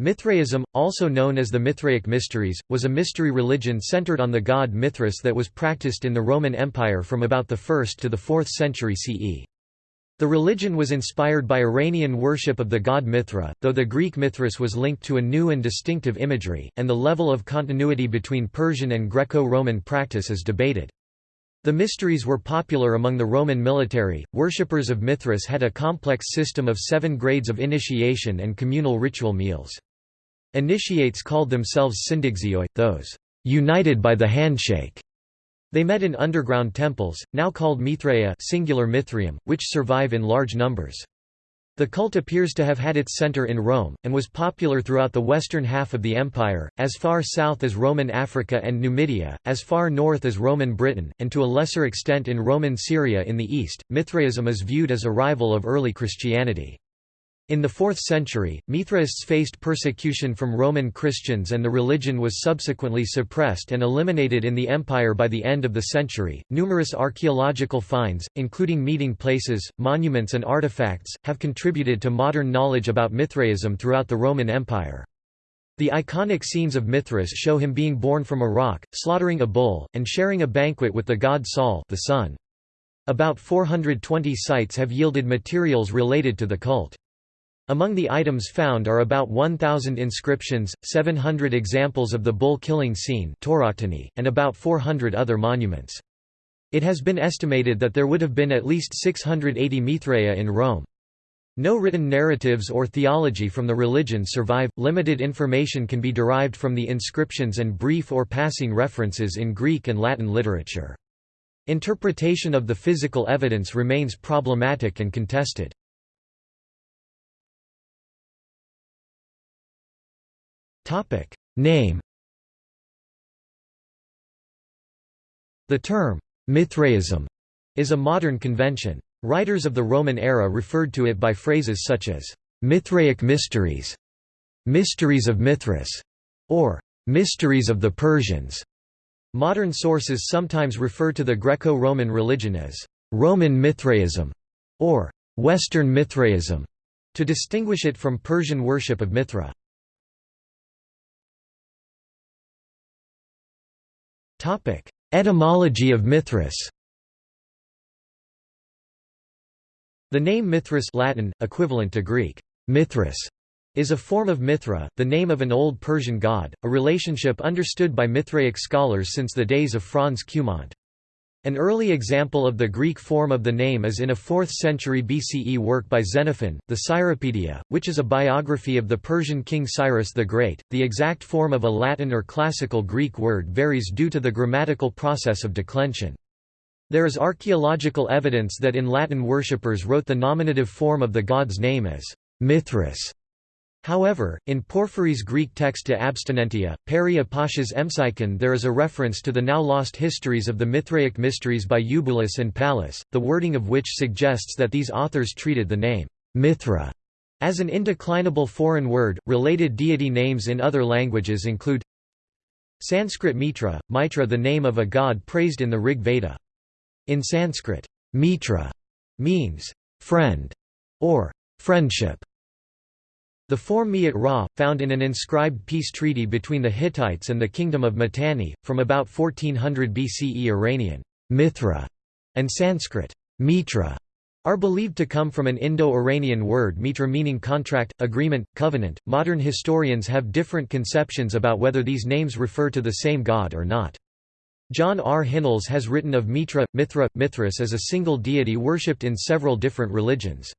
Mithraism, also known as the Mithraic Mysteries, was a mystery religion centered on the god Mithras that was practiced in the Roman Empire from about the 1st to the 4th century CE. The religion was inspired by Iranian worship of the god Mithra, though the Greek Mithras was linked to a new and distinctive imagery, and the level of continuity between Persian and Greco-Roman practice is debated. The mysteries were popular among the Roman military. Worshippers of Mithras had a complex system of seven grades of initiation and communal ritual meals. Initiates called themselves syndexioi, those united by the handshake. They met in underground temples, now called Mithraea singular Mithraeum, which survive in large numbers. The cult appears to have had its center in Rome, and was popular throughout the western half of the empire, as far south as Roman Africa and Numidia, as far north as Roman Britain, and to a lesser extent in Roman Syria in the east. Mithraism is viewed as a rival of early Christianity. In the 4th century, Mithraists faced persecution from Roman Christians and the religion was subsequently suppressed and eliminated in the empire by the end of the century. Numerous archaeological finds, including meeting places, monuments, and artifacts, have contributed to modern knowledge about Mithraism throughout the Roman Empire. The iconic scenes of Mithras show him being born from a rock, slaughtering a bull, and sharing a banquet with the god Sol the sun. About 420 sites have yielded materials related to the cult. Among the items found are about 1,000 inscriptions, 700 examples of the bull-killing scene and about 400 other monuments. It has been estimated that there would have been at least 680 Mithraea in Rome. No written narratives or theology from the religion survive, limited information can be derived from the inscriptions and brief or passing references in Greek and Latin literature. Interpretation of the physical evidence remains problematic and contested. Name The term, Mithraism, is a modern convention. Writers of the Roman era referred to it by phrases such as, Mithraic mysteries, mysteries of Mithras, or mysteries of the Persians. Modern sources sometimes refer to the Greco-Roman religion as Roman Mithraism or Western Mithraism to distinguish it from Persian worship of Mithra. Topic: Etymology of Mithras. The name Mithras Latin, equivalent to Greek Mithras, is a form of Mithra, the name of an old Persian god, a relationship understood by Mithraic scholars since the days of Franz Cumont. An early example of the Greek form of the name is in a 4th century BCE work by Xenophon, the Cyropaedia, which is a biography of the Persian king Cyrus the Great. The exact form of a Latin or classical Greek word varies due to the grammatical process of declension. There is archaeological evidence that in Latin worshippers wrote the nominative form of the god's name as Mithras, However, in Porphyry's Greek text De Abstinentia, Peri Pasha's Emsykon there is a reference to the now lost histories of the Mithraic mysteries by Eubulus and Pallas, the wording of which suggests that these authors treated the name Mithra as an indeclinable foreign word. Related deity names in other languages include Sanskrit Mitra, Mitra the name of a god praised in the Rig Veda. In Sanskrit, Mitra means friend or friendship. The form Mi'at Ra, found in an inscribed peace treaty between the Hittites and the Kingdom of Mitanni, from about 1400 BCE Iranian Mithra and Sanskrit Mitra are believed to come from an Indo-Iranian word mitra meaning contract, agreement, covenant. Modern historians have different conceptions about whether these names refer to the same god or not. John R. Hinnells has written of Mitra, Mithra, Mithras as a single deity worshipped in several different religions.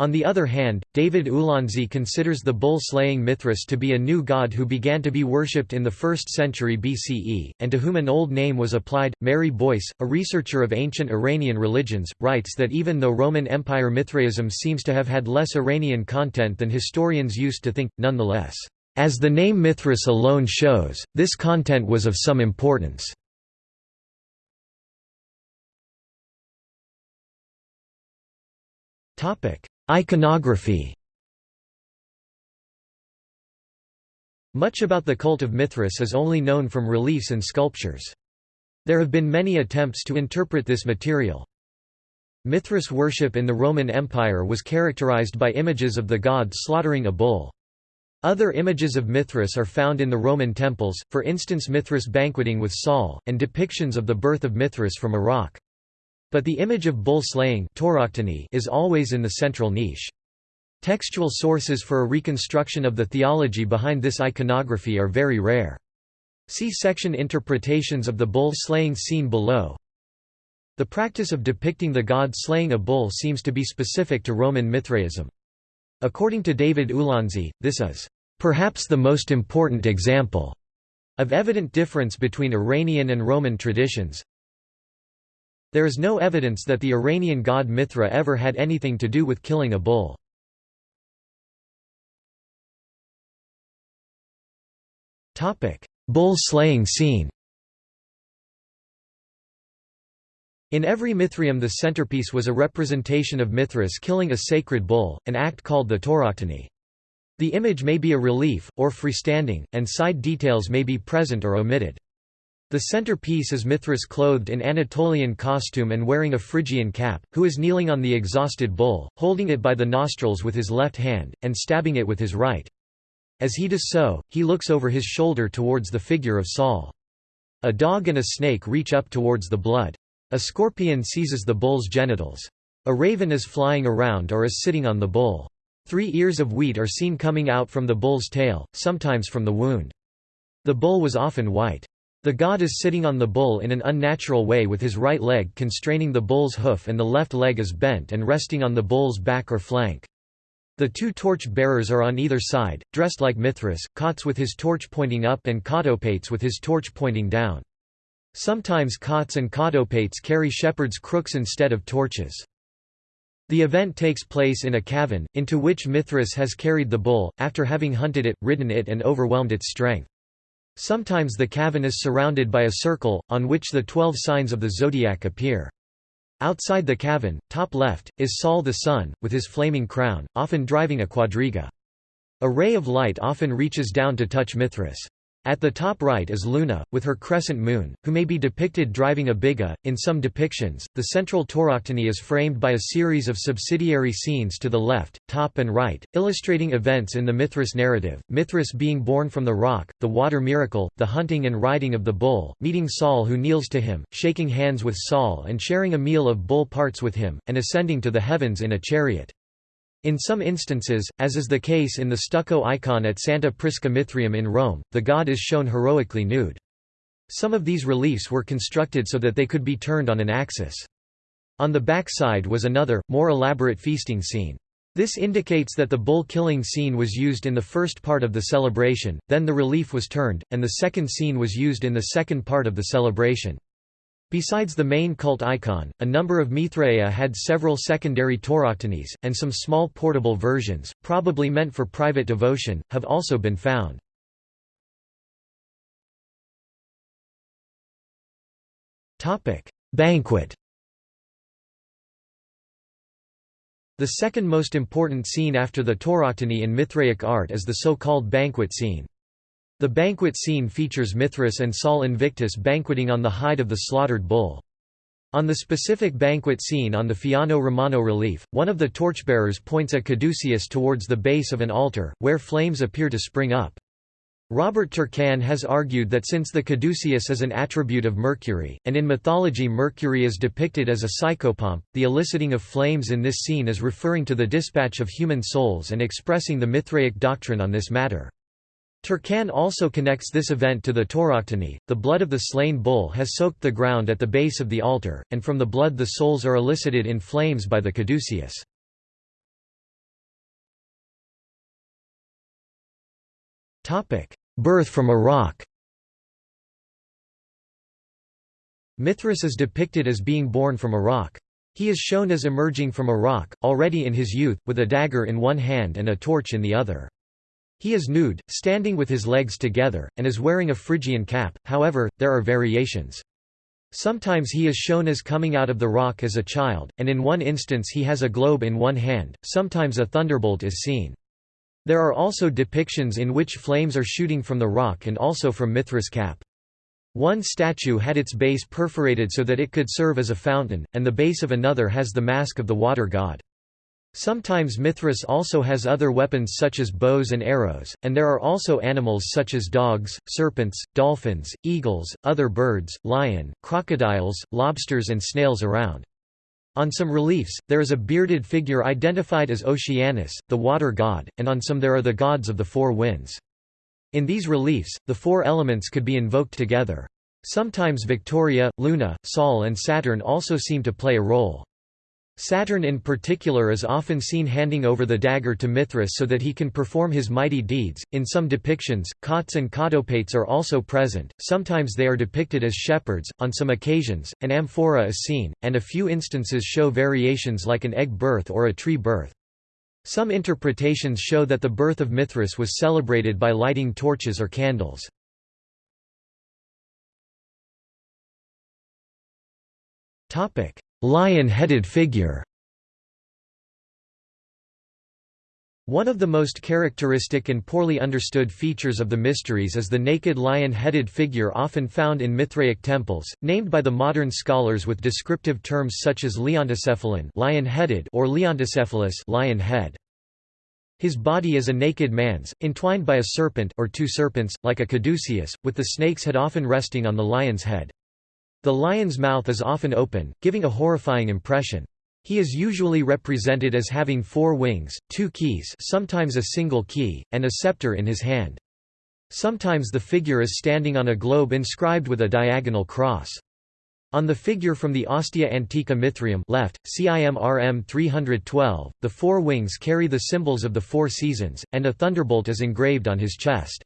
On the other hand, David Ulansey considers the bull-slaying Mithras to be a new god who began to be worshipped in the 1st century BCE, and to whom an old name was applied. Mary Boyce, a researcher of ancient Iranian religions, writes that even though Roman Empire Mithraism seems to have had less Iranian content than historians used to think, nonetheless, as the name Mithras alone shows, this content was of some importance. Topic: Iconography Much about the cult of Mithras is only known from reliefs and sculptures. There have been many attempts to interpret this material. Mithras worship in the Roman Empire was characterized by images of the god slaughtering a bull. Other images of Mithras are found in the Roman temples, for instance Mithras banqueting with Sol, and depictions of the birth of Mithras from a rock. But the image of bull slaying is always in the central niche. Textual sources for a reconstruction of the theology behind this iconography are very rare. See section Interpretations of the bull-slaying scene below. The practice of depicting the god slaying a bull seems to be specific to Roman Mithraism. According to David Ulansey, this is perhaps the most important example of evident difference between Iranian and Roman traditions. There is no evidence that the Iranian god Mithra ever had anything to do with killing a bull. Bull slaying scene In every Mithraeum the centerpiece was a representation of Mithras killing a sacred bull, an act called the tauroctony. The image may be a relief, or freestanding, and side details may be present or omitted. The centerpiece is Mithras clothed in Anatolian costume and wearing a Phrygian cap, who is kneeling on the exhausted bull, holding it by the nostrils with his left hand, and stabbing it with his right. As he does so, he looks over his shoulder towards the figure of Sol. A dog and a snake reach up towards the blood. A scorpion seizes the bull's genitals. A raven is flying around or is sitting on the bull. Three ears of wheat are seen coming out from the bull's tail, sometimes from the wound. The bull was often white. The god is sitting on the bull in an unnatural way with his right leg constraining the bull's hoof and the left leg is bent and resting on the bull's back or flank. The two torch bearers are on either side, dressed like Mithras, Cautes with his torch pointing up and Cautopates with his torch pointing down. Sometimes Cautes and Cautopates carry shepherd's crooks instead of torches. The event takes place in a cavern, into which Mithras has carried the bull, after having hunted it, ridden it and overwhelmed its strength. Sometimes the cavern is surrounded by a circle, on which the twelve signs of the zodiac appear. Outside the cavern, top left, is Sol the sun, with his flaming crown, often driving a quadriga. A ray of light often reaches down to touch Mithras. At the top right is Luna, with her crescent moon, who may be depicted driving a biga. In some depictions, the central tauroctony is framed by a series of subsidiary scenes to the left, top and right, illustrating events in the Mithras narrative, Mithras being born from the rock, the water miracle, the hunting and riding of the bull, meeting Sol who kneels to him, shaking hands with Sol and sharing a meal of bull parts with him, and ascending to the heavens in a chariot. In some instances, as is the case in the stucco icon at Santa Prisca Mithraeum in Rome, the god is shown heroically nude. Some of these reliefs were constructed so that they could be turned on an axis. On the back side was another, more elaborate feasting scene. This indicates that the bull killing scene was used in the first part of the celebration, then the relief was turned, and the second scene was used in the second part of the celebration. Besides the main cult icon, a number of Mithraea had several secondary tauroctonies, and some small portable versions, probably meant for private devotion, have also been found. Banquet The second most important scene after the tauroctony in Mithraic art is the so-called banquet scene. The banquet scene features Mithras and Sol Invictus banqueting on the hide of the slaughtered bull. On the specific banquet scene on the Fiano Romano relief, one of the torchbearers points a caduceus towards the base of an altar, where flames appear to spring up. Robert Turcan has argued that since the caduceus is an attribute of Mercury, and in mythology Mercury is depicted as a psychopomp, the eliciting of flames in this scene is referring to the dispatch of human souls and expressing the Mithraic doctrine on this matter. Turcan also connects this event to the tauroctony. The blood of the slain bull has soaked the ground at the base of the altar, and from the blood the souls are elicited in flames by the caduceus. Birth from a rock Mithras is depicted as being born from a rock. He is shown as emerging from a rock, already in his youth, with a dagger in one hand and a torch in the other. He is nude, standing with his legs together, and is wearing a Phrygian cap, however, there are variations. Sometimes he is shown as coming out of the rock as a child, and in one instance he has a globe in one hand, sometimes a thunderbolt is seen. There are also depictions in which flames are shooting from the rock and also from Mithras' cap. One statue had its base perforated so that it could serve as a fountain, and the base of another has the mask of the water god. Sometimes Mithras also has other weapons such as bows and arrows, and there are also animals such as dogs, serpents, dolphins, eagles, other birds, lion, crocodiles, lobsters and snails around. On some reliefs, there is a bearded figure identified as Oceanus, the water god, and on some there are the gods of the four winds. In these reliefs, the four elements could be invoked together. Sometimes Victoria, Luna, Sol and Saturn also seem to play a role. Saturn in particular is often seen handing over the dagger to Mithras so that he can perform his mighty deeds. In some depictions, Cautes and Cautopates are also present, sometimes they are depicted as shepherds, on some occasions, an amphora is seen, and a few instances show variations like an egg birth or a tree birth. Some interpretations show that the birth of Mithras was celebrated by lighting torches or candles. Lion-headed figure One of the most characteristic and poorly understood features of the mysteries is the naked lion-headed figure often found in Mithraic temples, named by the modern scholars with descriptive terms such as leontocephalon lion-headed or leontocephalus lion head. His body is a naked man's, entwined by a serpent or two serpents, like a caduceus, with the snake's head often resting on the lion's head. The lion's mouth is often open, giving a horrifying impression. He is usually represented as having four wings, two keys sometimes a single key, and a scepter in his hand. Sometimes the figure is standing on a globe inscribed with a diagonal cross. On the figure from the Ostia Antica Mithraeum left, CIMRM 312, the four wings carry the symbols of the four seasons, and a thunderbolt is engraved on his chest.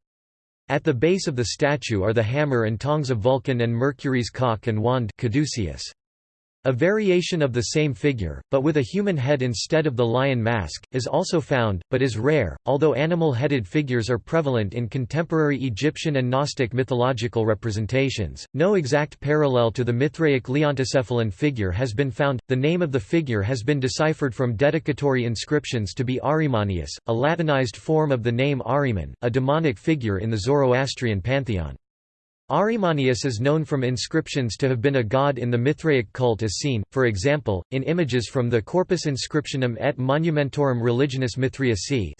At the base of the statue are the hammer and tongs of Vulcan and Mercury's cock and wand Caduceus. A variation of the same figure, but with a human head instead of the lion mask, is also found, but is rare. Although animal-headed figures are prevalent in contemporary Egyptian and Gnostic mythological representations, no exact parallel to the Mithraic leontocephalon figure has been found. The name of the figure has been deciphered from dedicatory inscriptions to be Arimanius, a Latinized form of the name Ahriman, a demonic figure in the Zoroastrian pantheon. Arimanius is known from inscriptions to have been a god in the Mithraic cult as seen, for example, in images from the Corpus Inscriptionum et Monumentorum Religionis Mithriacae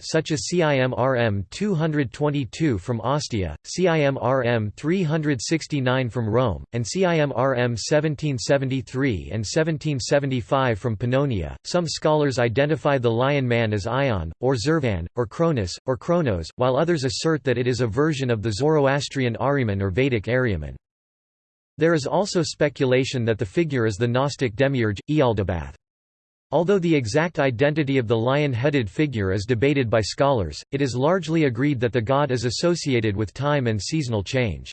such as CIMRM 222 from Ostia, CIMRM 369 from Rome, and CIMRM 1773 and 1775 from Pannonia. Some scholars identify the lion man as Aion, or Zurvan, or Cronus, or Kronos, while others assert that it is a version of the Zoroastrian Zoroastrian Ahriman or Vedic Aryaman. There is also speculation that the figure is the Gnostic demiurge, Ialdabaoth. Although the exact identity of the lion-headed figure is debated by scholars, it is largely agreed that the god is associated with time and seasonal change.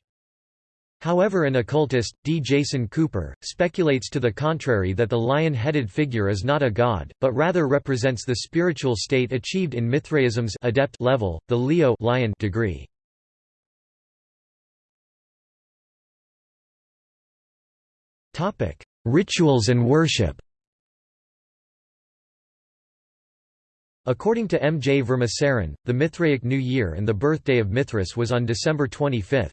However an occultist, D. Jason Cooper, speculates to the contrary that the lion-headed figure is not a god, but rather represents the spiritual state achieved in Mithraism's adept level, the Leo lion degree. Topic: Rituals and worship. According to M. J. Vermaseren, the Mithraic New Year and the birthday of Mithras was on December 25.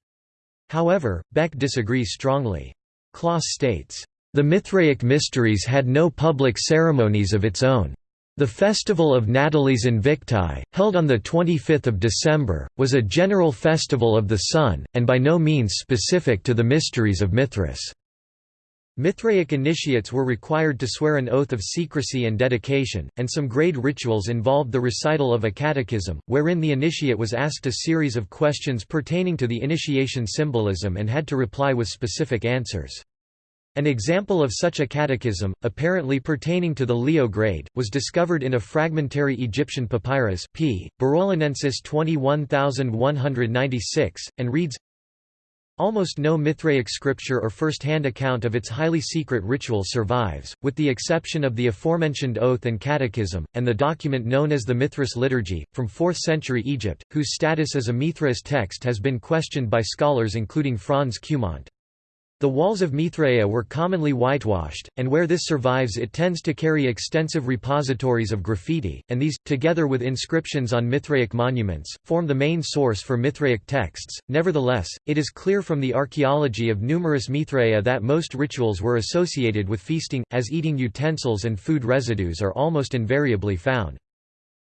However, Beck disagrees strongly. Clauss states, "...the Mithraic mysteries had no public ceremonies of its own. The festival of Natalis Invicti, held on 25 December, was a general festival of the sun, and by no means specific to the mysteries of Mithras." Mithraic initiates were required to swear an oath of secrecy and dedication, and some grade rituals involved the recital of a catechism, wherein the initiate was asked a series of questions pertaining to the initiation symbolism and had to reply with specific answers. An example of such a catechism, apparently pertaining to the Leo grade, was discovered in a fragmentary Egyptian papyrus p. Berolinensis 21196, and reads Almost no Mithraic scripture or first-hand account of its highly secret ritual survives, with the exception of the aforementioned oath and catechism, and the document known as the Mithras Liturgy, from 4th century Egypt, whose status as a Mithras text has been questioned by scholars including Franz Cumont. The walls of Mithraea were commonly whitewashed, and where this survives it tends to carry extensive repositories of graffiti, and these, together with inscriptions on Mithraic monuments, form the main source for Mithraic texts. Nevertheless, it is clear from the archaeology of numerous Mithraea that most rituals were associated with feasting, as eating utensils and food residues are almost invariably found.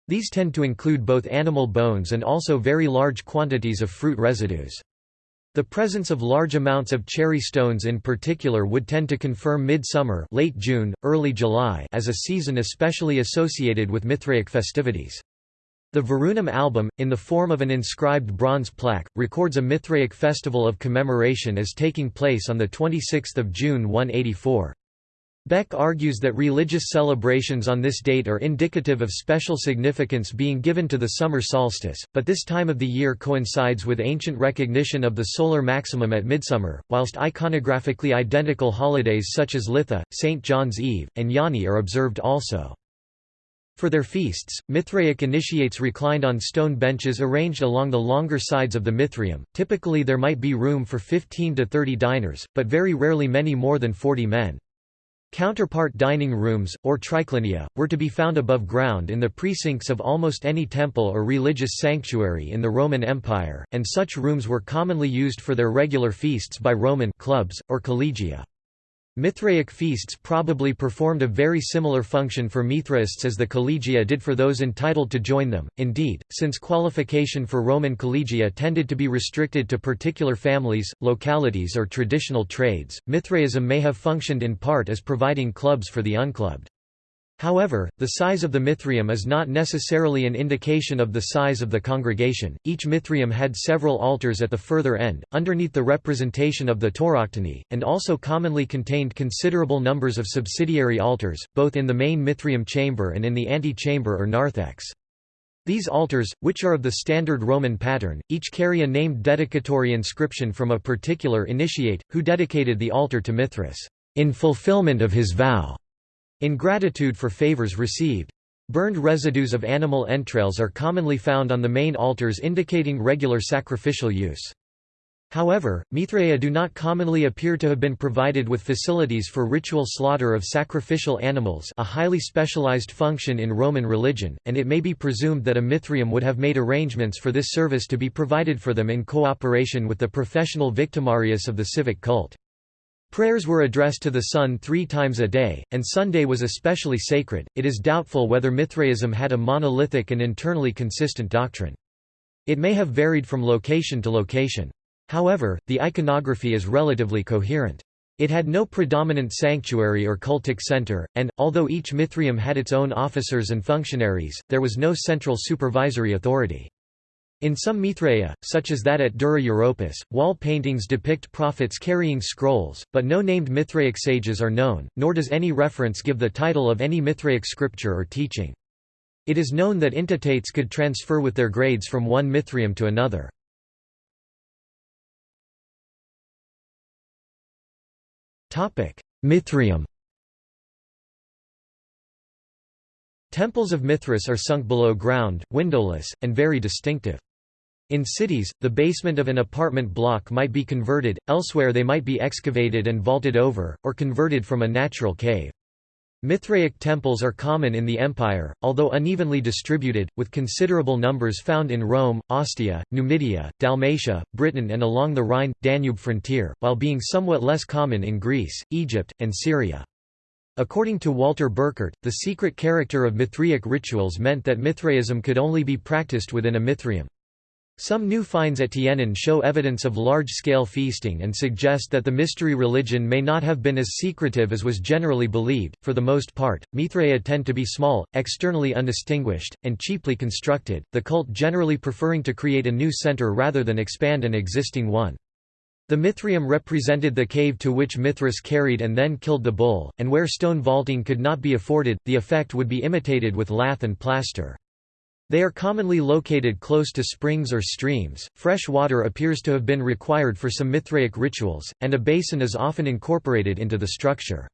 These tend to include both animal bones and also very large quantities of fruit residues. The presence of large amounts of cherry stones in particular would tend to confirm midsummer late June, early July as a season especially associated with Mithraic festivities. The Virunum album, in the form of an inscribed bronze plaque, records a Mithraic festival of commemoration as taking place on 26 June 184. Beck argues that religious celebrations on this date are indicative of special significance being given to the summer solstice, but this time of the year coincides with ancient recognition of the solar maximum at midsummer, whilst iconographically identical holidays such as Litha, St. John's Eve, and Yoni are observed also. For their feasts, Mithraic initiates reclined on stone benches arranged along the longer sides of the Mithraeum. Typically there might be room for 15 to 30 diners, but very rarely many more than 40 men. Counterpart dining rooms, or triclinia, were to be found above ground in the precincts of almost any temple or religious sanctuary in the Roman Empire, and such rooms were commonly used for their regular feasts by Roman clubs, or collegia. Mithraic feasts probably performed a very similar function for Mithraists as the collegia did for those entitled to join them. Indeed, since qualification for Roman collegia tended to be restricted to particular families, localities, or traditional trades, Mithraism may have functioned in part as providing clubs for the unclubbed. However, the size of the Mithraeum is not necessarily an indication of the size of the congregation. Each Mithraeum had several altars at the further end, underneath the representation of the tauroctony, and also commonly contained considerable numbers of subsidiary altars, both in the main Mithraeum chamber and in the ante-chamber or narthex. These altars, which are of the standard Roman pattern, each carry a named dedicatory inscription from a particular initiate, who dedicated the altar to Mithras, in fulfillment of his vow. In gratitude for favors received. Burned residues of animal entrails are commonly found on the main altars indicating regular sacrificial use. However, Mithraea do not commonly appear to have been provided with facilities for ritual slaughter of sacrificial animals a highly specialized function in Roman religion, and it may be presumed that a Mithraeum would have made arrangements for this service to be provided for them in cooperation with the professional victimarius of the civic cult. Prayers were addressed to the sun three times a day, and Sunday was especially sacred. It is doubtful whether Mithraism had a monolithic and internally consistent doctrine. It may have varied from location to location. However, the iconography is relatively coherent. It had no predominant sanctuary or cultic center, and, although each Mithraeum had its own officers and functionaries, there was no central supervisory authority. In some Mithraea, such as that at Dura Europos, wall paintings depict prophets carrying scrolls, but no named Mithraic sages are known, nor does any reference give the title of any Mithraic scripture or teaching. It is known that intitates could transfer with their grades from one Mithraeum to another. Mithraeum Temples of Mithras are sunk below ground, windowless, and very distinctive. In cities, the basement of an apartment block might be converted, elsewhere they might be excavated and vaulted over, or converted from a natural cave. Mithraic temples are common in the empire, although unevenly distributed, with considerable numbers found in Rome, Ostia, Numidia, Dalmatia, Britain and along the Rhine-Danube frontier, while being somewhat less common in Greece, Egypt, and Syria. According to Walter Burkert, the secret character of Mithraic rituals meant that Mithraism could only be practiced within a Mithraeum. Some new finds at Tienen show evidence of large-scale feasting and suggest that the mystery religion may not have been as secretive as was generally believed. For the most part, Mithraea tend to be small, externally undistinguished, and cheaply constructed, the cult generally preferring to create a new center rather than expand an existing one. The Mithraeum represented the cave to which Mithras carried and then killed the bull, and where stone vaulting could not be afforded, the effect would be imitated with lath and plaster. They are commonly located close to springs or streams, fresh water appears to have been required for some Mithraic rituals, and a basin is often incorporated into the structure.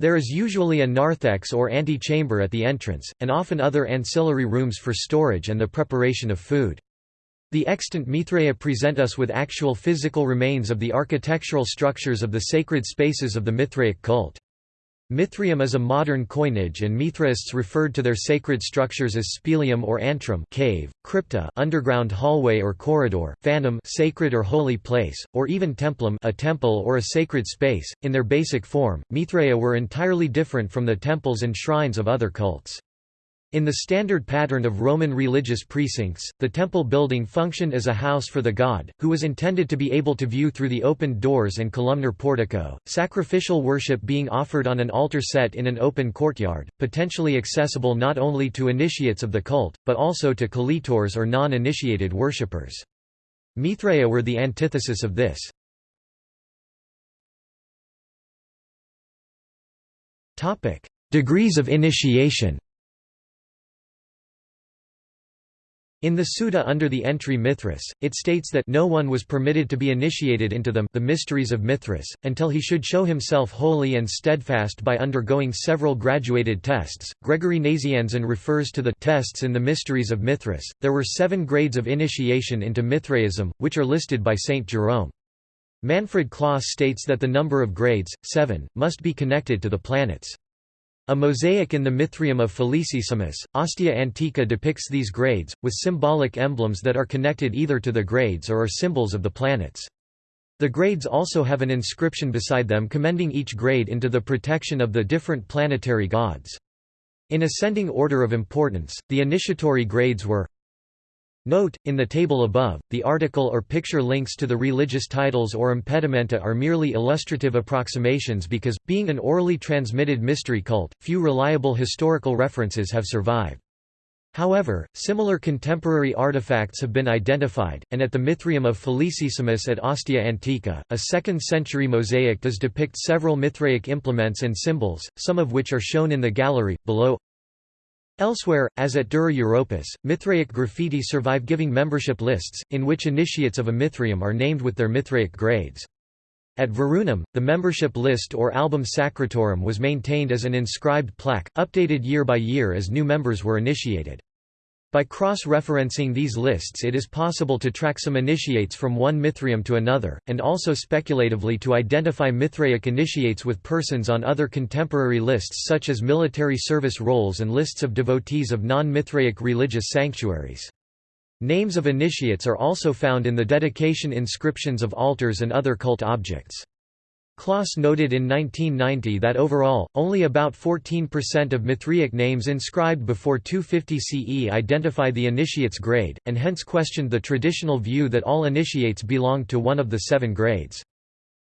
There is usually a narthex or antechamber at the entrance, and often other ancillary rooms for storage and the preparation of food. The extant Mithraea present us with actual physical remains of the architectural structures of the sacred spaces of the Mithraic cult. Mithraeum is a modern coinage and Mithraists referred to their sacred structures as spelaeum or antrum cave, crypta underground hallway or corridor, phantom sacred or holy place, or even templum a temple or a sacred space. In their basic form, Mithraea were entirely different from the temples and shrines of other cults. In the standard pattern of Roman religious precincts, the temple building functioned as a house for the god, who was intended to be able to view through the opened doors and columnar portico, sacrificial worship being offered on an altar set in an open courtyard, potentially accessible not only to initiates of the cult, but also to collitors or non-initiated worshippers. Mithraea were the antithesis of this. Degrees of initiation In the Suda under the entry Mithras, it states that no one was permitted to be initiated into them the mysteries of Mithras, until he should show himself holy and steadfast by undergoing several graduated tests. Gregory Nazianzen refers to the tests in the mysteries of Mithras. There were seven grades of initiation into Mithraism, which are listed by Saint Jerome. Manfred Clauss states that the number of grades, seven, must be connected to the planets. A mosaic in the Mithraeum of Felicissimus, Ostia Antica depicts these grades, with symbolic emblems that are connected either to the grades or are symbols of the planets. The grades also have an inscription beside them commending each grade into the protection of the different planetary gods. In ascending order of importance, the initiatory grades were Note, in the table above, the article or picture links to the religious titles or impedimenta are merely illustrative approximations because, being an orally transmitted mystery cult, few reliable historical references have survived. However, similar contemporary artifacts have been identified, and at the Mithraeum of Felicissimus at Ostia Antica, a 2nd-century mosaic does depict several Mithraic implements and symbols, some of which are shown in the gallery, below Elsewhere, as at Dura Europos, Mithraic graffiti survive giving membership lists, in which initiates of a Mithraeum are named with their Mithraic grades. At Virunum, the membership list or album sacratorum was maintained as an inscribed plaque, updated year by year as new members were initiated. By cross-referencing these lists it is possible to track some initiates from one Mithraeum to another, and also speculatively to identify Mithraic initiates with persons on other contemporary lists such as military service rolls and lists of devotees of non-Mithraic religious sanctuaries. Names of initiates are also found in the dedication inscriptions of altars and other cult objects. Clauss noted in 1990 that overall, only about 14% of Mithraic names inscribed before 250 CE identify the initiate's grade, and hence questioned the traditional view that all initiates belonged to one of the seven grades.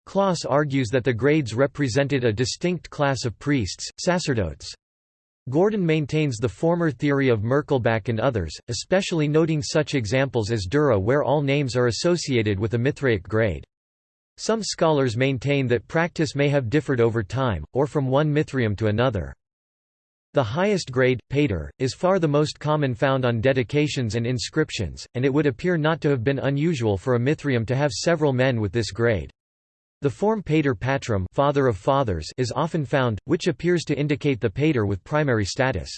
Clauss argues that the grades represented a distinct class of priests, sacerdotes. Gordon maintains the former theory of Merkelbach and others, especially noting such examples as Dura where all names are associated with a Mithraic grade. Some scholars maintain that practice may have differed over time, or from one Mithraeum to another. The highest grade, pater, is far the most common found on dedications and inscriptions, and it would appear not to have been unusual for a Mithraeum to have several men with this grade. The form pater patrum father of fathers is often found, which appears to indicate the pater with primary status.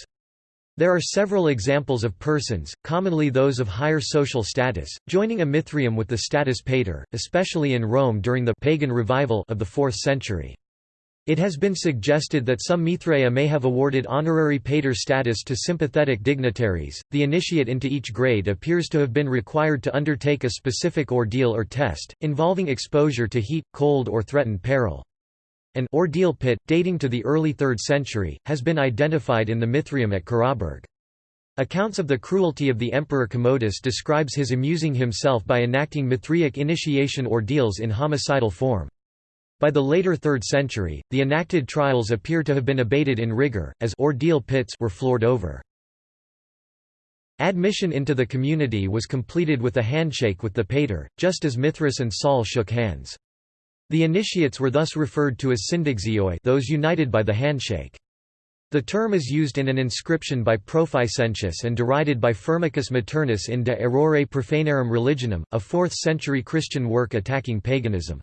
There are several examples of persons, commonly those of higher social status, joining a Mithraeum with the status pater, especially in Rome during the pagan revival of the 4th century. It has been suggested that some Mithraea may have awarded honorary pater status to sympathetic dignitaries. The initiate into each grade appears to have been required to undertake a specific ordeal or test, involving exposure to heat, cold, or threatened peril. An ordeal pit, dating to the early 3rd century, has been identified in the Mithraeum at Carrawburgh. Accounts of the cruelty of the Emperor Commodus describes his amusing himself by enacting Mithraic initiation ordeals in homicidal form. By the later 3rd century, the enacted trials appear to have been abated in rigor, as ordeal pits were floored over. Admission into the community was completed with a handshake with the pater, just as Mithras and Sol shook hands. The initiates were thus referred to as syndexioi those united by the handshake. The term is used in an inscription by Proficentius and derided by Firmicus Maternus in De Errore Profanarum Religionum, a 4th-century Christian work attacking paganism.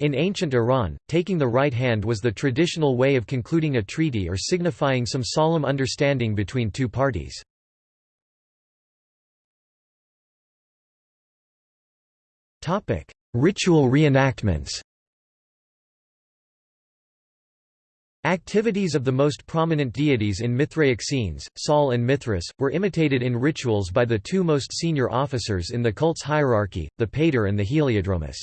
In ancient Iran, taking the right hand was the traditional way of concluding a treaty or signifying some solemn understanding between two parties. Ritual reenactments Activities of the most prominent deities in Mithraic scenes, Sol and Mithras, were imitated in rituals by the two most senior officers in the cult's hierarchy, the Pater and the Heliodromus.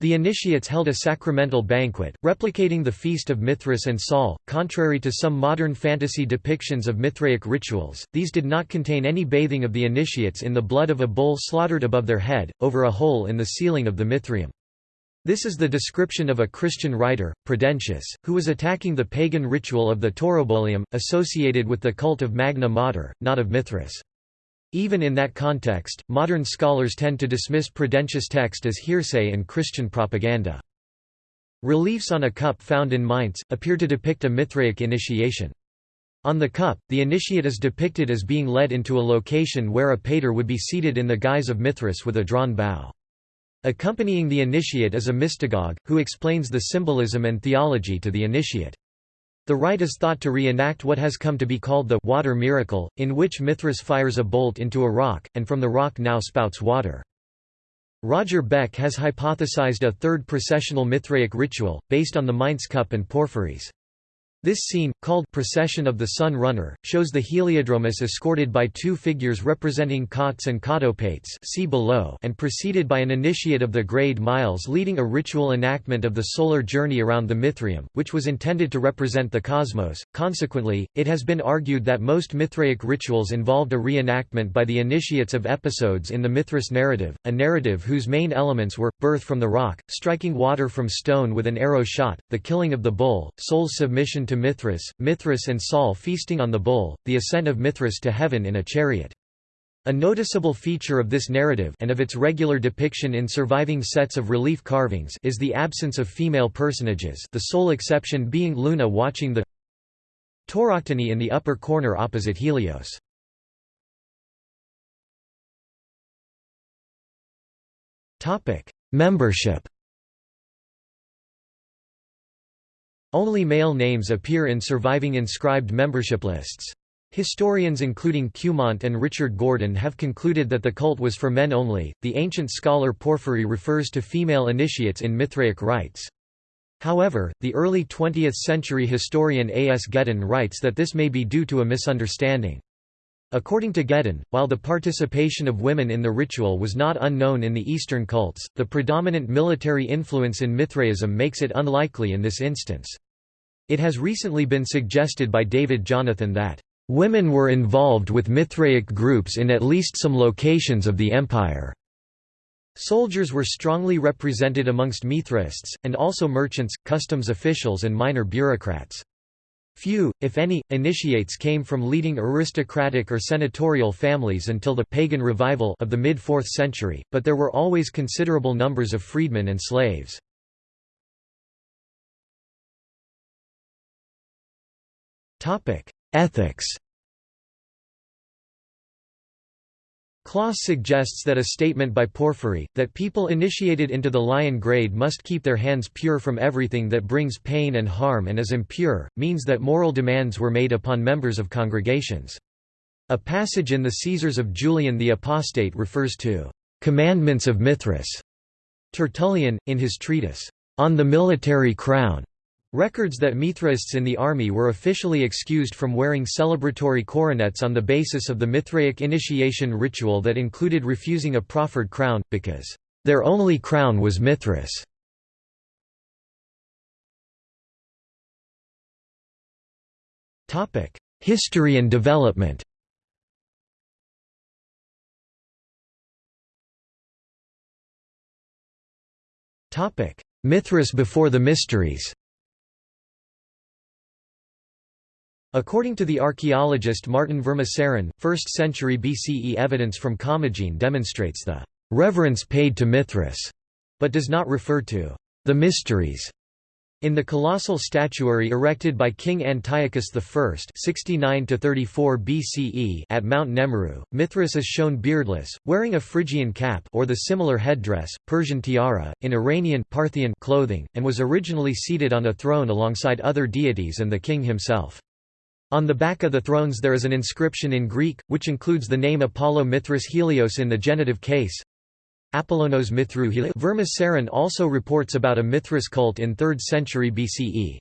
The initiates held a sacramental banquet, replicating the feast of Mithras and Sol. Contrary to some modern fantasy depictions of Mithraic rituals, these did not contain any bathing of the initiates in the blood of a bull slaughtered above their head, over a hole in the ceiling of the Mithraeum. This is the description of a Christian writer, Prudentius, who was attacking the pagan ritual of the Taurobolium, associated with the cult of Magna Mater, not of Mithras. Even in that context, modern scholars tend to dismiss Prudentius' text as hearsay and Christian propaganda. Reliefs on a cup found in Mainz, appear to depict a Mithraic initiation. On the cup, the initiate is depicted as being led into a location where a pater would be seated in the guise of Mithras with a drawn bow. Accompanying the initiate is a mystagogue, who explains the symbolism and theology to the initiate. The rite is thought to reenact what has come to be called the water miracle, in which Mithras fires a bolt into a rock, and from the rock now spouts water. Roger Beck has hypothesized a third processional Mithraic ritual, based on the Mainz cup and porphyries. This scene, called Procession of the Sun Runner, shows the Heliodromus escorted by two figures representing Cautes and Cautopates see below and preceded by an initiate of the grade Miles leading a ritual enactment of the solar journey around the Mithraeum, which was intended to represent the cosmos. Consequently, it has been argued that most Mithraic rituals involved a reenactment by the initiates of episodes in the Mithras narrative, a narrative whose main elements were, birth from the rock, striking water from stone with an arrow shot, the killing of the bull, Sol's submission to Mithras, Mithras and Sol feasting on the bull, the ascent of Mithras to heaven in a chariot. A noticeable feature of this narrative and of its regular depiction in surviving sets of relief carvings is the absence of female personages the sole exception being Luna watching the Tauroctony in the upper corner opposite Helios. Membership Only male names appear in surviving inscribed membership lists. Historians including Cumont and Richard Gordon have concluded that the cult was for men only. The ancient scholar Porphyry refers to female initiates in Mithraic rites. However, the early 20th century historian A. S. Geden writes that this may be due to a misunderstanding. According to Geden, while the participation of women in the ritual was not unknown in the Eastern cults, the predominant military influence in Mithraism makes it unlikely in this instance. It has recently been suggested by David Jonathan that, "...women were involved with Mithraic groups in at least some locations of the empire." Soldiers were strongly represented amongst Mithraists, and also merchants, customs officials and minor bureaucrats. Few, if any, initiates came from leading aristocratic or senatorial families until the pagan revival of the mid-4th century, but there were always considerable numbers of freedmen and slaves. Ethics Clauss suggests that a statement by Porphyry, that people initiated into the lion grade must keep their hands pure from everything that brings pain and harm and is impure, means that moral demands were made upon members of congregations. A passage in the Caesars of Julian the Apostate refers to "...commandments of Mithras." Tertullian, in his treatise, On the Military Crown, Records that Mithraists in the army were officially excused from wearing celebratory coronets on the basis of the Mithraic initiation ritual that included refusing a proffered crown, because, "...their only crown was Mithras." History and development Mithras before the Mysteries According to the archaeologist Martin Vermaseren, 1st century BCE evidence from Commagene demonstrates the reverence paid to Mithras, but does not refer to the mysteries. In the colossal statuary erected by King Antiochus I (69–34 BCE) at Mount Nemrut, Mithras is shown beardless, wearing a Phrygian cap or the similar headdress, Persian tiara, in Iranian Parthian clothing, and was originally seated on a throne alongside other deities and the king himself. On the back of the thrones there is an inscription in Greek, which includes the name Apollo Mithras Helios in the genitive case. Apollonos Mithru Vermaseren also reports about a Mithras cult in 3rd century BCE.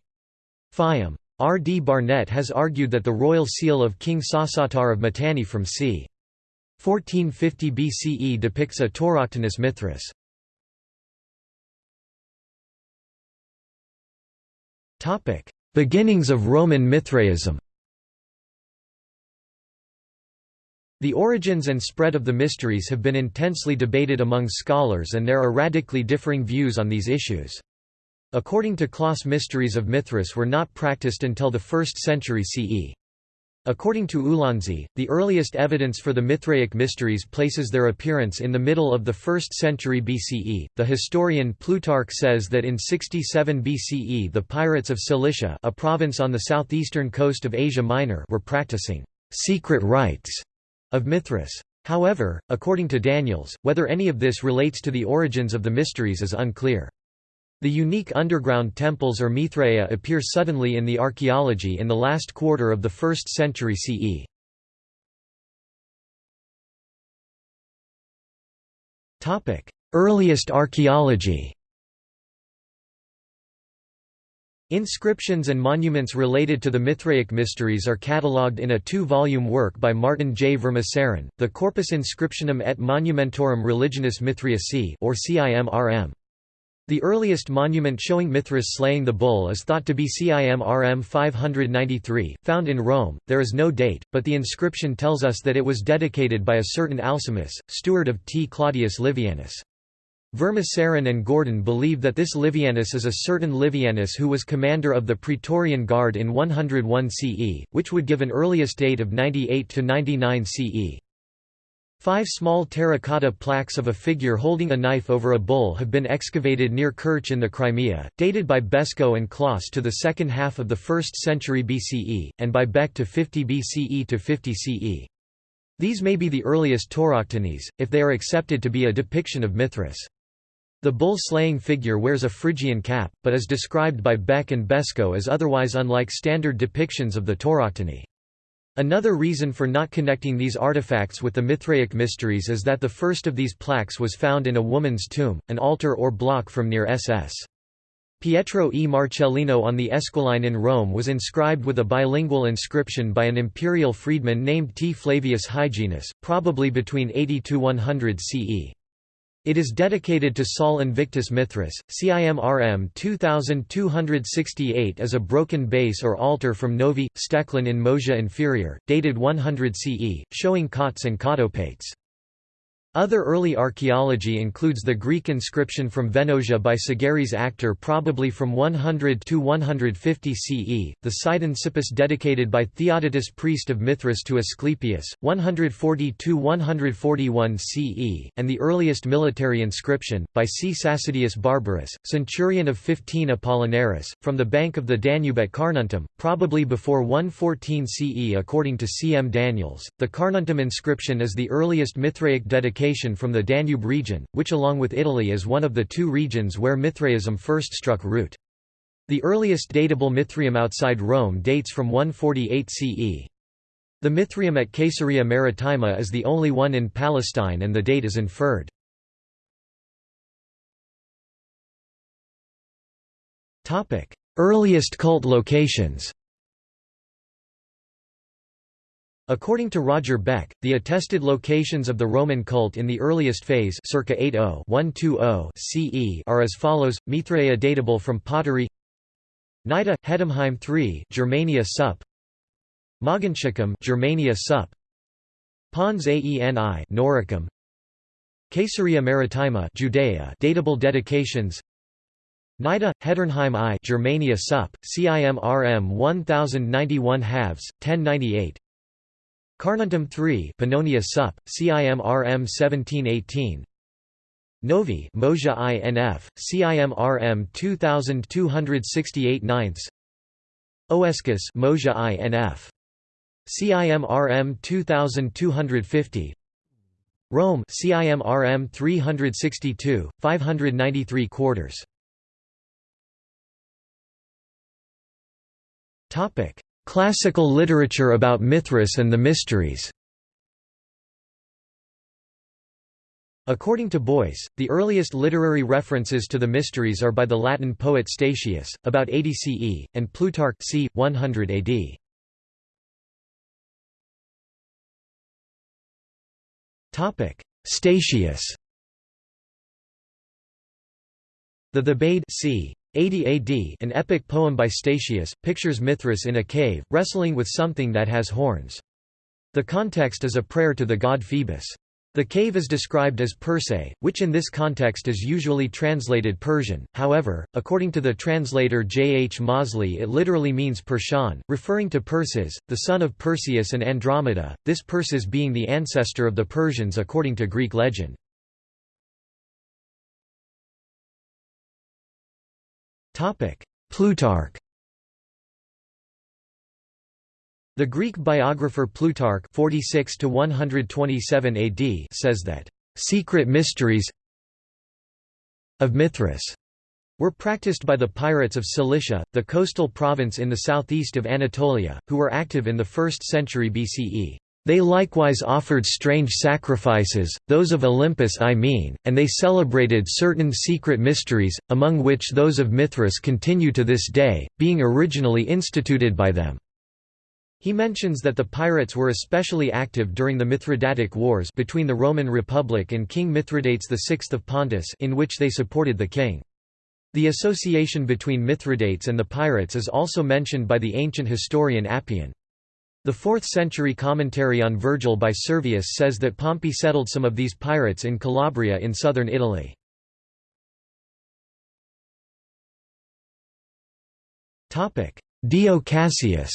Phaim. R. D. Barnett has argued that the royal seal of King Saustatar of Mitanni from c. 1450 BCE depicts a tauroctonous Mithras. Beginnings of Roman Mithraism The origins and spread of the mysteries have been intensely debated among scholars and there are radically differing views on these issues. According to Clauss mysteries of Mithras were not practiced until the 1st century CE. According to Ulansey, the earliest evidence for the Mithraic mysteries places their appearance in the middle of the 1st century BCE. The historian Plutarch says that in 67 BCE the pirates of Cilicia, a province on the southeastern coast of Asia Minor, were practicing secret rites of Mithras. However, according to Daniels, whether any of this relates to the origins of the mysteries is unclear. The unique underground temples or Mithraea appear suddenly in the archaeology in the last quarter of the 1st century CE. Earliest archaeology Inscriptions and monuments related to the Mithraic mysteries are catalogued in a two-volume work by Martin J. Vermaseren, the Corpus Inscriptionum et Monumentorum Religionis Mithriacae or CIMRM. The earliest monument showing Mithras slaying the bull is thought to be CIMRM 593, found in Rome. There is no date, but the inscription tells us that it was dedicated by a certain Alcimus, steward of T. Claudius Livianus. Vermaseren and Gordon believe that this Livianus is a certain Livianus who was commander of the Praetorian Guard in 101 CE, which would give an earliest date of 98 to 99 CE. Five small terracotta plaques of a figure holding a knife over a bull have been excavated near Kerch in the Crimea, dated by Beskow and Clauss to the second half of the 1st century BCE, and by Beck to 50 BCE to 50 CE. These may be the earliest tauroctonies, if they are accepted to be a depiction of Mithras. The bull-slaying figure wears a Phrygian cap, but is described by Beck and Beskow as otherwise unlike standard depictions of the tauroctony. Another reason for not connecting these artifacts with the Mithraic mysteries is that the first of these plaques was found in a woman's tomb, an altar or block from near SS. Pietro e Marcellino on the Esquiline in Rome was inscribed with a bilingual inscription by an imperial freedman named T. Flavius Hyginus, probably between 80–100 CE. It is dedicated to Sol Invictus Mithras. CIMRM 2268 is a broken base or altar from Novi, Steklen in Moesia Inferior, dated 100 CE, showing Cautes and cautopates. Other early archaeology includes the Greek inscription from Venetia by Sagaris Actor probably from 100 to 150 CE, the cippus dedicated by Theodotus priest of Mithras to Asclepius, 140–141 CE, and the earliest military inscription, by C. Sacidius Barbarus, centurion of 15 Apollinaris, from the bank of the Danube at Carnuntum, probably before 114 CE according to C. M. Daniels. The Carnuntum inscription is the earliest Mithraic dedication from the Danube region, which along with Italy is one of the two regions where Mithraism first struck root. The earliest datable Mithraeum outside Rome dates from 148 CE. The Mithraeum at Caesarea Maritima is the only one in Palestine and the date is inferred. Earliest cult locations According to Roger Beck, the attested locations of the Roman cult in the earliest phase circa 80-120 CE are as follows: Mithraea datable from pottery, Nida, Heddernheim III, Germania Sup, Mogontiacum, Germania Sup, Pons Aeni, Noricum, Caesarea Maritima, Judea, datable dedications. Nida, Heddernheim I, Germania Sup, CIMRM 1091 halves, 1098. Carnuntum III Pannonia Sup, CIMRM 1718 Novi Moesia INF, CIMRM 2268 ninths Oescus Moesia INF. CIMRM 2250 Rome CIMRM 362, 593 quarters. Topic Classical literature about Mithras and the Mysteries According to Boyce, the earliest literary references to the mysteries are by the Latin poet Statius, about 80 CE, and Plutarch c. 100 AD. Topic: Statius The Thebaid c. 80 AD an epic poem by Statius, pictures Mithras in a cave, wrestling with something that has horns. The context is a prayer to the god Phoebus. The cave is described as Persei, which in this context is usually translated Persian, however, according to the translator J. H. Mozley it literally means Persian, referring to Perses, the son of Perseus and Andromeda, this Perses being the ancestor of the Persians according to Greek legend. Plutarch The Greek biographer Plutarch 46 127 AD says that secret mysteries of Mithras were practiced by the pirates of Cilicia, the coastal province in the southeast of Anatolia, who were active in the 1st century BCE. They likewise offered strange sacrifices, those of Olympus I mean, and they celebrated certain secret mysteries, among which those of Mithras continue to this day, being originally instituted by them. He mentions that the pirates were especially active during the Mithridatic Wars between the Roman Republic and King Mithridates VI of Pontus in which they supported the king. The association between Mithridates and the pirates is also mentioned by the ancient historian Appian. The 4th century commentary on Virgil by Servius says that Pompey settled some of these pirates in Calabria in southern Italy. Dio Cassius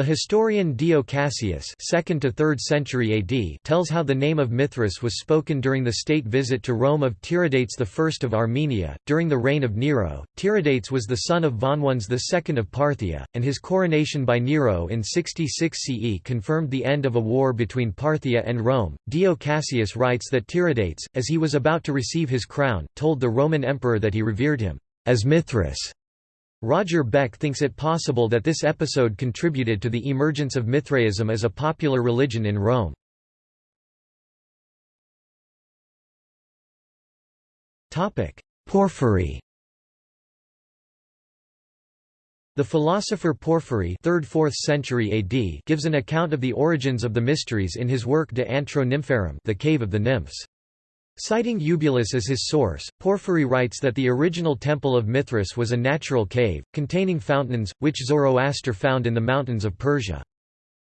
The historian Dio Cassius 2nd to 3rd century AD tells how the name of Mithras was spoken during the state visit to Rome of Tiridates I of Armenia. During the reign of Nero, Tiridates was the son of Vonones II of Parthia, and his coronation by Nero in 66 CE confirmed the end of a war between Parthia and Rome. Dio Cassius writes that Tiridates, as he was about to receive his crown, told the Roman emperor that he revered him as Mithras Roger Beck thinks it possible that this episode contributed to the emergence of Mithraism as a popular religion in Rome. Porphyry The philosopher Porphyry 3rd–4th century AD gives an account of the origins of the mysteries in his work De Antro Nympharum the Cave of the Nymphs. Citing Eubulus as his source, Porphyry writes that the original temple of Mithras was a natural cave, containing fountains, which Zoroaster found in the mountains of Persia.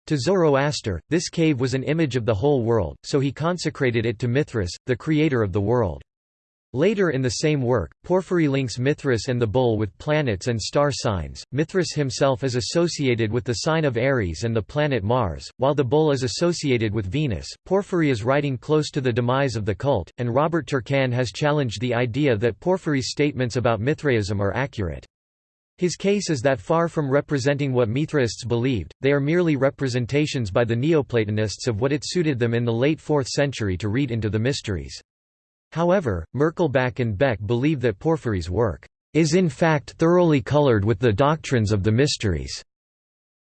To Zoroaster, this cave was an image of the whole world, so he consecrated it to Mithras, the creator of the world. Later in the same work, Porphyry links Mithras and the bull with planets and star signs. Mithras himself is associated with the sign of Aries and the planet Mars, while the bull is associated with Venus. Porphyry is writing close to the demise of the cult, and Robert Turcan has challenged the idea that Porphyry's statements about Mithraism are accurate. His case is that far from representing what Mithraists believed, they are merely representations by the Neoplatonists of what it suited them in the late 4th century to read into the mysteries. However, Merkelbach and Beck believe that Porphyry's work is in fact thoroughly colored with the doctrines of the mysteries.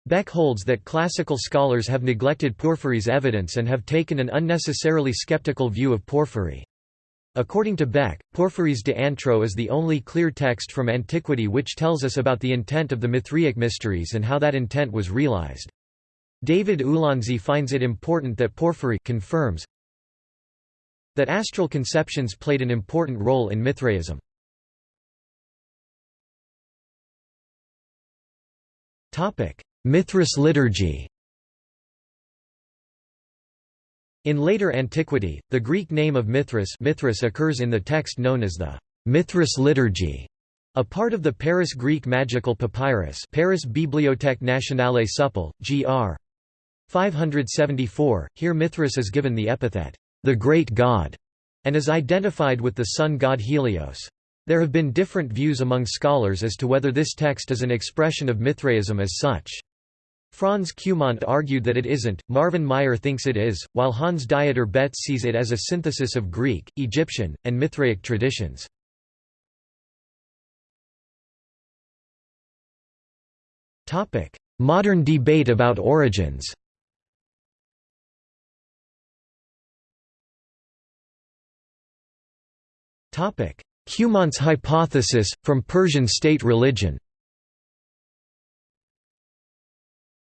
Beck holds that classical scholars have neglected Porphyry's evidence and have taken an unnecessarily skeptical view of Porphyry. According to Beck, Porphyry's De Antro is the only clear text from antiquity which tells us about the intent of the Mithraic mysteries and how that intent was realized. David Ulansey finds it important that Porphyry confirms that astral conceptions played an important role in Mithraism. Mithras liturgy In later antiquity, the Greek name of Mithras, Mithras occurs in the text known as the Mithras liturgy, a part of the Paris Greek magical papyrus Paris Bibliothèque Nationale Supple, gr. 574. Here Mithras is given the epithet, the great god, and is identified with the sun god Helios. There have been different views among scholars as to whether this text is an expression of Mithraism as such. Franz Cumont argued that it isn't, Marvin Meyer thinks it is, while Hans Dieter Betz sees it as a synthesis of Greek, Egyptian, and Mithraic traditions. Modern debate about origins Cumont's hypothesis, from Persian state religion.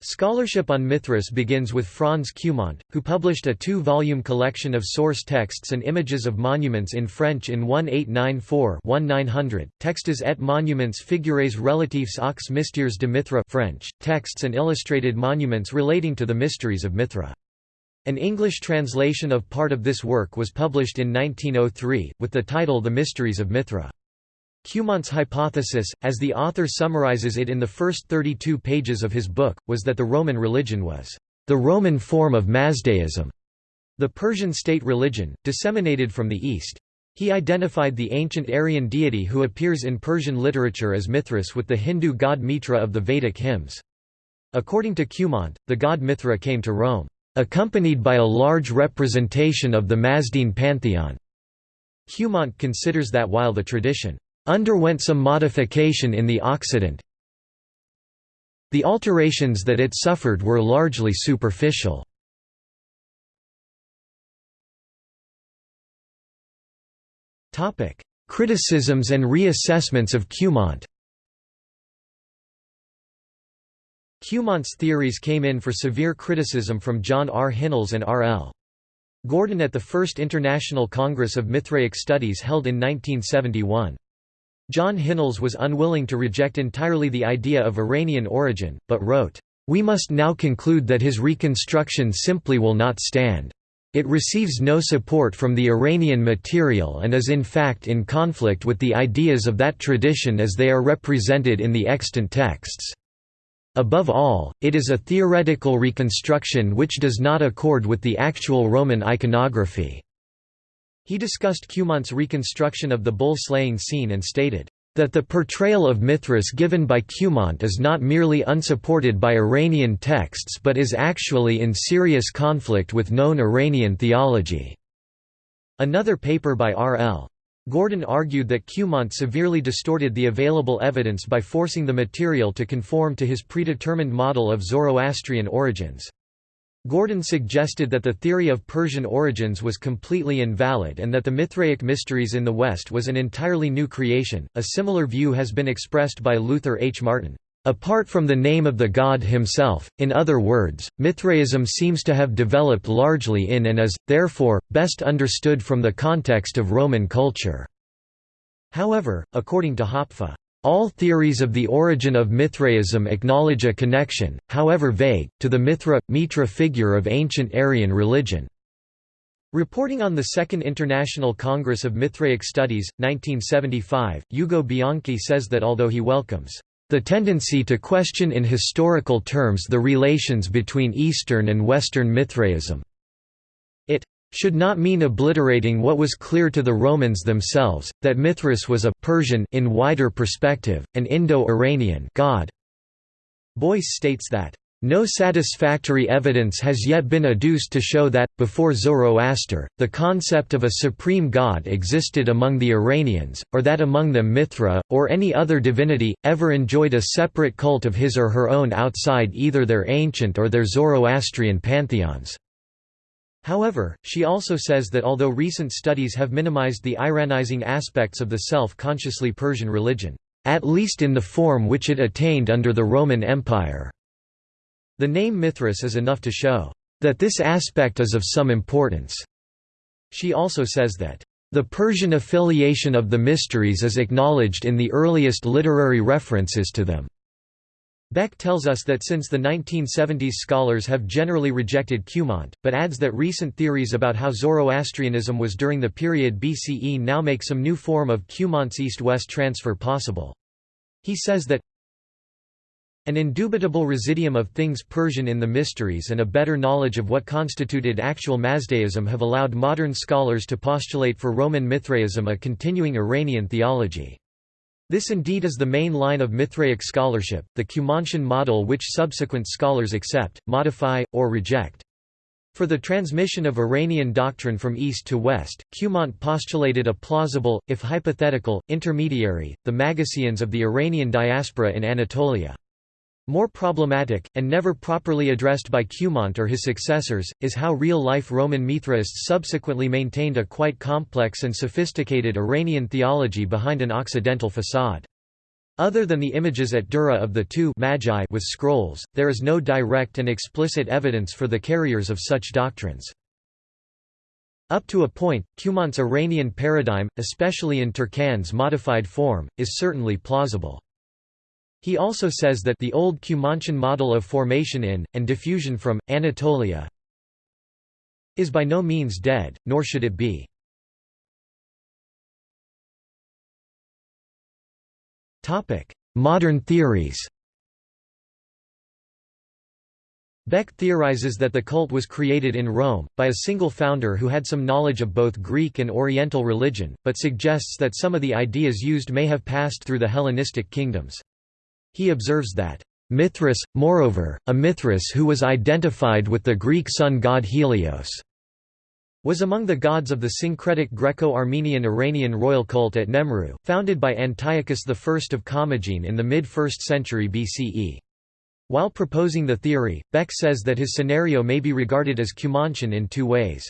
Scholarship on Mithras begins with Franz Cumont, who published a two-volume collection of source texts and images of monuments in French in 1894-1900, Textes et monuments figures relatifs aux mystères de Mithra French, texts and illustrated monuments relating to the mysteries of Mithra. An English translation of part of this work was published in 1903, with the title The Mysteries of Mithra. Cumont's hypothesis, as the author summarizes it in the first 32 pages of his book, was that the Roman religion was the Roman form of Mazdaism, the Persian state religion, disseminated from the East. He identified the ancient Aryan deity who appears in Persian literature as Mithras with the Hindu god Mitra of the Vedic hymns. According to Cumont, the god Mithra came to Rome, accompanied by a large representation of the Mazdean pantheon. Cumont considers that while the tradition underwent some modification in the Occident. The alterations that it suffered were largely superficial. Criticisms and reassessments of Cumont Cumont's theories came in for severe criticism from John R. Hinnells and R. L. Gordon at the First International Congress of Mithraic Studies held in 1971. John Hinnells was unwilling to reject entirely the idea of Iranian origin, but wrote, "...we must now conclude that his reconstruction simply will not stand. It receives no support from the Iranian material and is in fact in conflict with the ideas of that tradition as they are represented in the extant texts. Above all, it is a theoretical reconstruction which does not accord with the actual Roman iconography." He discussed Cumont's reconstruction of the bull-slaying scene and stated, "...that the portrayal of Mithras given by Cumont is not merely unsupported by Iranian texts but is actually in serious conflict with known Iranian theology." Another paper by R. L. Gordon argued that Cumont severely distorted the available evidence by forcing the material to conform to his predetermined model of Zoroastrian origins. Gordon suggested that the theory of Persian origins was completely invalid and that the Mithraic mysteries in the West was an entirely new creation. A similar view has been expressed by Luther H. Martin. Apart from the name of the god himself, in other words, Mithraism seems to have developed largely in and is, therefore, best understood from the context of Roman culture. However, according to Hopfe, all theories of the origin of Mithraism acknowledge a connection, however vague, to the Mithra Mitra figure of ancient Aryan religion. Reporting on the Second International Congress of Mithraic Studies, 1975, Ugo Bianchi says that although he welcomes the tendency to question in historical terms the relations between Eastern and Western Mithraism, it should not mean obliterating what was clear to the Romans themselves, that Mithras was a Persian in wider perspective, an Indo-Iranian god. Boyce states that, "...no satisfactory evidence has yet been adduced to show that, before Zoroaster, the concept of a supreme god existed among the Iranians, or that among them Mithra, or any other divinity, ever enjoyed a separate cult of his or her own outside either their ancient or their Zoroastrian pantheons." However, she also says that although recent studies have minimized the Iranizing aspects of the self-consciously Persian religion, at least in the form which it attained under the Roman Empire, the name Mithras is enough to show that this aspect is of some importance. She also says that the Persian affiliation of the mysteries is acknowledged in the earliest literary references to them. Beck tells us that since the 1970s scholars have generally rejected Cumont, but adds that recent theories about how Zoroastrianism was during the period BCE now make some new form of Cumont's east-west transfer possible. He says that an indubitable residuum of things Persian in the mysteries and a better knowledge of what constituted actual Mazdaism have allowed modern scholars to postulate for Roman Mithraism a continuing Iranian theology. This indeed is the main line of Mithraic scholarship, the Cumontian model which subsequent scholars accept, modify, or reject. For the transmission of Iranian doctrine from east to west, Cumont postulated a plausible, if hypothetical, intermediary, the Magusians of the Iranian diaspora in Anatolia. More problematic, and never properly addressed by Cumont or his successors, is how real-life Roman Mithraists subsequently maintained a quite complex and sophisticated Iranian theology behind an Occidental facade. Other than the images at Dura of the two magi with scrolls, there is no direct and explicit evidence for the carriers of such doctrines. Up to a point, Cumont's Iranian paradigm, especially in Turcan's modified form, is certainly plausible. He also says that the old Cumontian model of formation in, and diffusion from, Anatolia is by no means dead, nor should it be. Modern theories Beck theorizes that the cult was created in Rome, by a single founder who had some knowledge of both Greek and Oriental religion, but suggests that some of the ideas used may have passed through the Hellenistic kingdoms. He observes that, "...Mithras, moreover, a Mithras who was identified with the Greek sun god Helios." was among the gods of the syncretic Greco-Armenian Iranian royal cult at Nemrud, founded by Antiochus I of Commagene in the mid-1st century BCE. While proposing the theory, Beck says that his scenario may be regarded as Cumontian in two ways.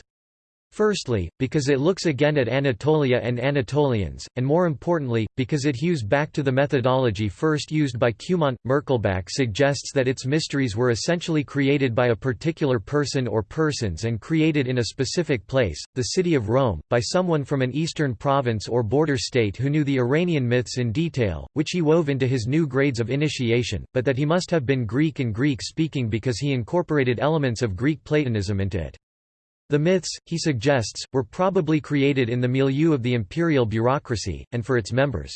Firstly, because it looks again at Anatolia and Anatolians, and more importantly, because it hews back to the methodology first used by Cumont. Merkelbach suggests that its mysteries were essentially created by a particular person or persons and created in a specific place, the city of Rome, by someone from an eastern province or border state who knew the Iranian myths in detail, which he wove into his new grades of initiation, but that he must have been Greek and Greek-speaking because he incorporated elements of Greek Platonism into it. The myths, he suggests, were probably created in the milieu of the imperial bureaucracy, and for its members.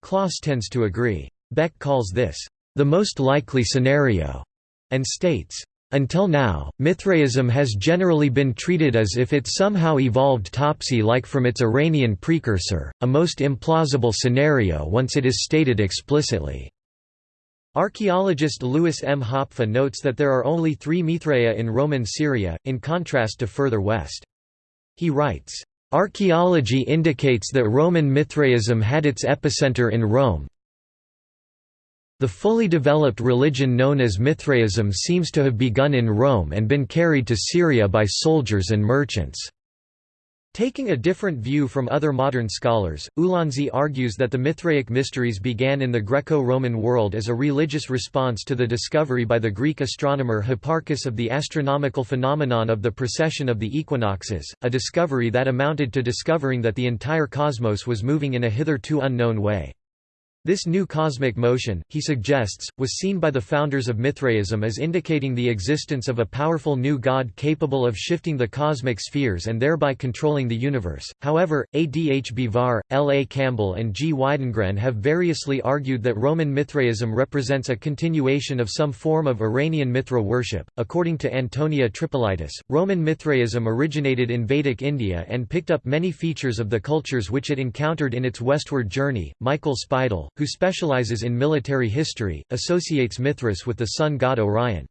Clauss tends to agree. Beck calls this, "...the most likely scenario," and states, until now, Mithraism has generally been treated as if it somehow evolved Topsy-like from its Iranian precursor, a most implausible scenario once it is stated explicitly. Archaeologist Louis M. Hopfe notes that there are only three Mithraea in Roman Syria, in contrast to further west. He writes, "...archaeology indicates that Roman Mithraism had its epicenter in Rome. The fully developed religion known as Mithraism seems to have begun in Rome and been carried to Syria by soldiers and merchants." Taking a different view from other modern scholars, Ulansey argues that the Mithraic mysteries began in the Greco-Roman world as a religious response to the discovery by the Greek astronomer Hipparchus of the astronomical phenomenon of the precession of the equinoxes, a discovery that amounted to discovering that the entire cosmos was moving in a hitherto unknown way. This new cosmic motion, he suggests, was seen by the founders of Mithraism as indicating the existence of a powerful new god capable of shifting the cosmic spheres and thereby controlling the universe. However, A. D. H. Bivar, L. A. Campbell, and G. Widengren have variously argued that Roman Mithraism represents a continuation of some form of Iranian Mithra worship. According to Antonia Tripolitis, Roman Mithraism originated in Vedic India and picked up many features of the cultures which it encountered in its westward journey. Michael Speidel, who specializes in military history, associates Mithras with the sun god Orion.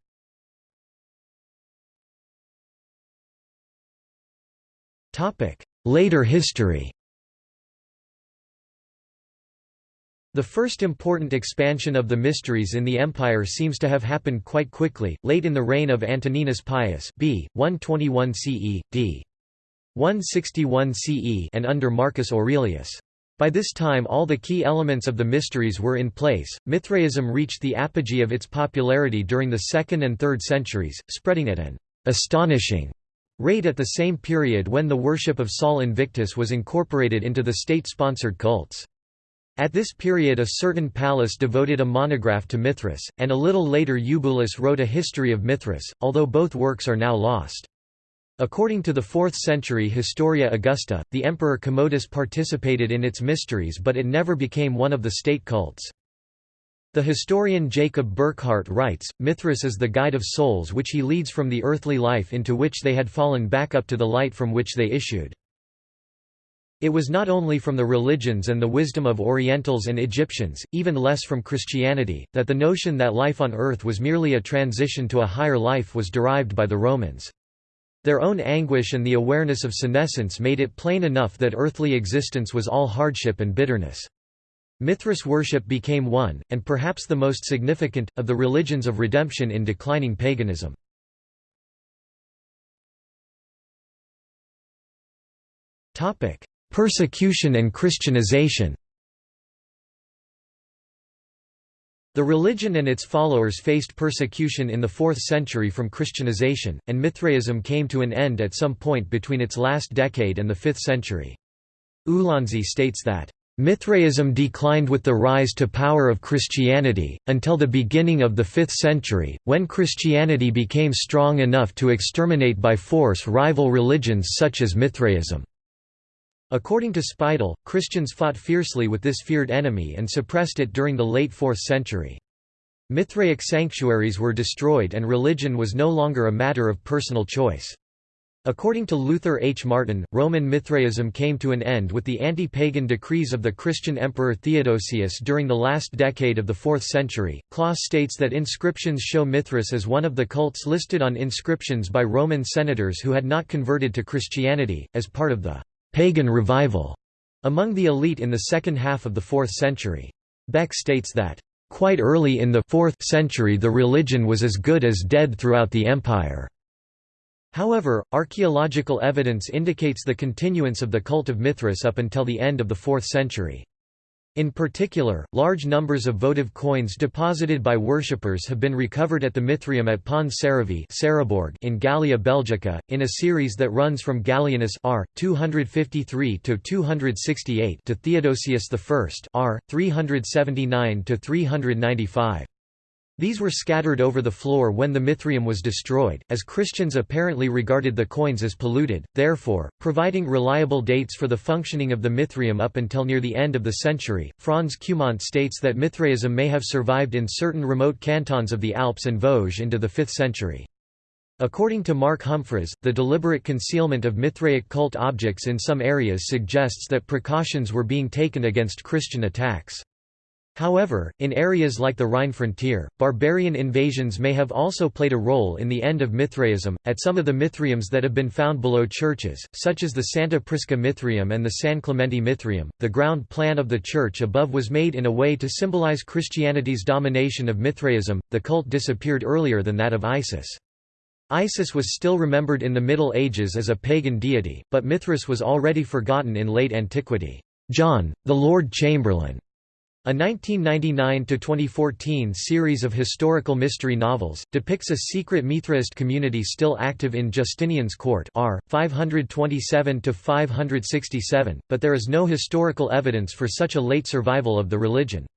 Later history The first important expansion of the mysteries in the empire seems to have happened quite quickly, late in the reign of Antoninus Pius b. 121 CE, d. 161 CE and under Marcus Aurelius. By this time all the key elements of the mysteries were in place. Mithraism reached the apogee of its popularity during the 2nd and 3rd centuries, spreading at an astonishing rate at the same period when the worship of Sol Invictus was incorporated into the state-sponsored cults. At this period a certain Pallas devoted a monograph to Mithras, and a little later Eubulus wrote a history of Mithras, although both works are now lost. According to the 4th century Historia Augusta, the emperor Commodus participated in its mysteries but it never became one of the state cults. The historian Jacob Burckhardt writes, Mithras is the guide of souls which he leads from the earthly life into which they had fallen back up to the light from which they issued. It was not only from the religions and the wisdom of Orientals and Egyptians, even less from Christianity, that the notion that life on earth was merely a transition to a higher life was derived by the Romans. Their own anguish and the awareness of senescence made it plain enough that earthly existence was all hardship and bitterness. Mithras worship became one, and perhaps the most significant, of the religions of redemption in declining paganism. Persecution and Christianization The religion and its followers faced persecution in the 4th century from Christianization, and Mithraism came to an end at some point between its last decade and the 5th century. Ulansey states that, Mithraism declined with the rise to power of Christianity, until the beginning of the 5th century, when Christianity became strong enough to exterminate by force rival religions such as Mithraism. According to Speidel, Christians fought fiercely with this feared enemy and suppressed it during the late 4th century. Mithraic sanctuaries were destroyed and religion was no longer a matter of personal choice. According to Luther H. Martin, Roman Mithraism came to an end with the anti-pagan decrees of the Christian emperor Theodosius during the last decade of the 4th century. Clauss states that inscriptions show Mithras as one of the cults listed on inscriptions by Roman senators who had not converted to Christianity, as part of the pagan revival among the elite in the second half of the 4th century. Beck states that, "...quite early in the 4th century the religion was as good as dead throughout the empire." However, archaeological evidence indicates the continuance of the cult of Mithras up until the end of the 4th century. In particular, large numbers of votive coins deposited by worshippers have been recovered at the Mithraeum at Pons Saravi in Gallia Belgica, in a series that runs from Gallienus r. 253 to 268 to Theodosius I r. 379 to 395. These were scattered over the floor when the Mithraeum was destroyed, as Christians apparently regarded the coins as polluted, therefore, providing reliable dates for the functioning of the Mithraeum up until near the end of the century. Franz Cumont states that Mithraism may have survived in certain remote cantons of the Alps and Vosges into the 5th century. According to Mark Humphreys, the deliberate concealment of Mithraic cult objects in some areas suggests that precautions were being taken against Christian attacks. However, in areas like the Rhine frontier, barbarian invasions may have also played a role in the end of Mithraism. At some of the Mithraeums that have been found below churches, such as the Santa Prisca Mithraeum and the San Clemente Mithraeum, the ground plan of the church above was made in a way to symbolize Christianity's domination of Mithraism. The cult disappeared earlier than that of Isis. Isis was still remembered in the Middle Ages as a pagan deity, but Mithras was already forgotten in late antiquity. John, the Lord Chamberlain, a 1999–2014 series of historical mystery novels, depicts a secret Mithraist community still active in Justinian's court r. 527–567, but there is no historical evidence for such a late survival of the religion.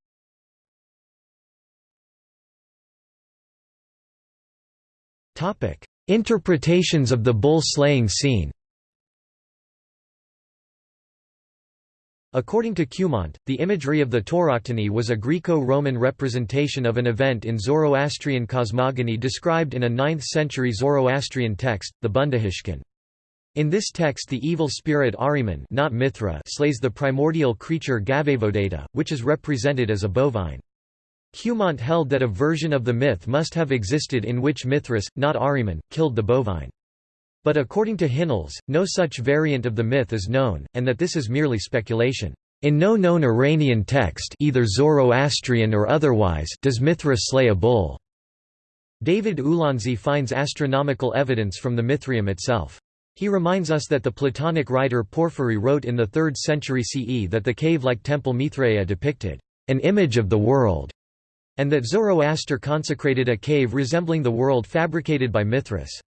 Interpretations of the bull-slaying scene According to Cumont, the imagery of the tauroctony was a Greco-Roman representation of an event in Zoroastrian cosmogony described in a 9th-century Zoroastrian text, the Bundahishn. In this text the evil spirit Ahriman not Mithra slays the primordial creature Gavaevodata, which is represented as a bovine. Cumont held that a version of the myth must have existed in which Mithras, not Ahriman, killed the bovine. But according to Hinnells, no such variant of the myth is known, and that this is merely speculation. In no known Iranian text either Zoroastrian or otherwise does Mithra slay a bull. David Ulansey finds astronomical evidence from the Mithraeum itself. He reminds us that the Platonic writer Porphyry wrote in the 3rd century CE that the cave-like temple Mithraea depicted an image of the world, and that Zoroaster consecrated a cave resembling the world fabricated by Mithras.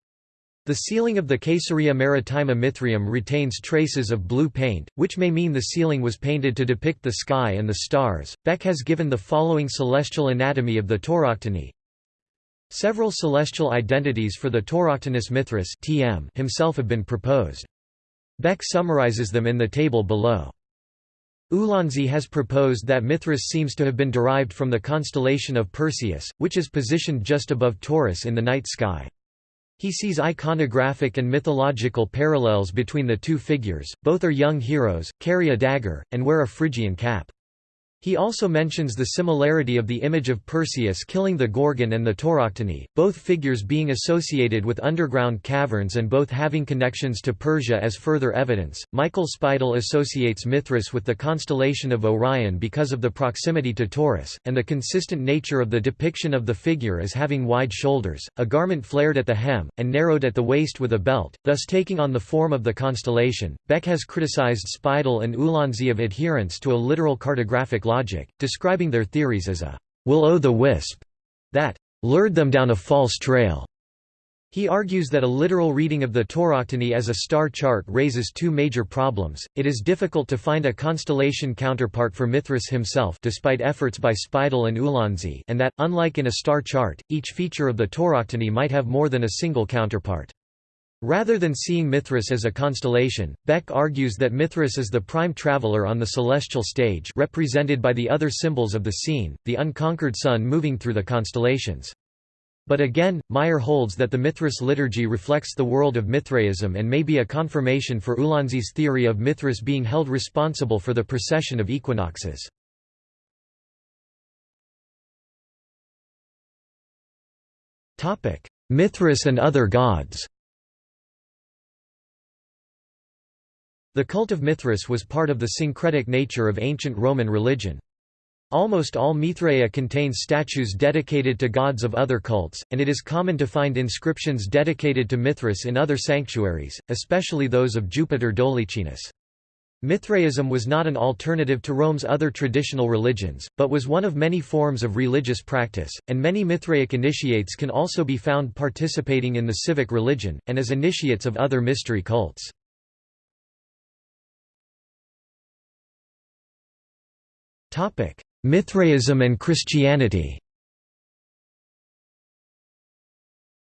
The ceiling of the Caesarea Maritima Mithraeum retains traces of blue paint, which may mean the ceiling was painted to depict the sky and the stars. Beck has given the following celestial anatomy of the tauroctony. Several celestial identities for the Tauroctonus Mithras (TM) himself have been proposed. Beck summarizes them in the table below. Ulansey has proposed that Mithras seems to have been derived from the constellation of Perseus, which is positioned just above Taurus in the night sky. He sees iconographic and mythological parallels between the two figures, both are young heroes, carry a dagger, and wear a Phrygian cap. He also mentions the similarity of the image of Perseus killing the Gorgon and the Tauroctony, both figures being associated with underground caverns and both having connections to Persia as further evidence. Michael Speidel associates Mithras with the constellation of Orion because of the proximity to Taurus, and the consistent nature of the depiction of the figure as having wide shoulders, a garment flared at the hem, and narrowed at the waist with a belt, thus taking on the form of the constellation. Beck has criticized Speidel and Ulansey of adherence to a literal cartographic logic, describing their theories as a will-o'-the-wisp that lured them down a false trail. He argues that a literal reading of the Tauroctony as a star chart raises two major problems. It is difficult to find a constellation counterpart for Mithras himself despite efforts by Speidel and Ulansey and that, unlike in a star chart, each feature of the Tauroctony might have more than a single counterpart. Rather than seeing Mithras as a constellation, Beck argues that Mithras is the prime traveler on the celestial stage represented by the other symbols of the scene, the unconquered sun moving through the constellations. But again, Meyer holds that the Mithras liturgy reflects the world of Mithraism and may be a confirmation for Ulansey's theory of Mithras being held responsible for the precession of equinoxes. Mithras and other gods The cult of Mithras was part of the syncretic nature of ancient Roman religion. Almost all Mithraea contains statues dedicated to gods of other cults, and it is common to find inscriptions dedicated to Mithras in other sanctuaries, especially those of Jupiter Dolichenus. Mithraism was not an alternative to Rome's other traditional religions, but was one of many forms of religious practice, and many Mithraic initiates can also be found participating in the civic religion, and as initiates of other mystery cults. Mithraism and Christianity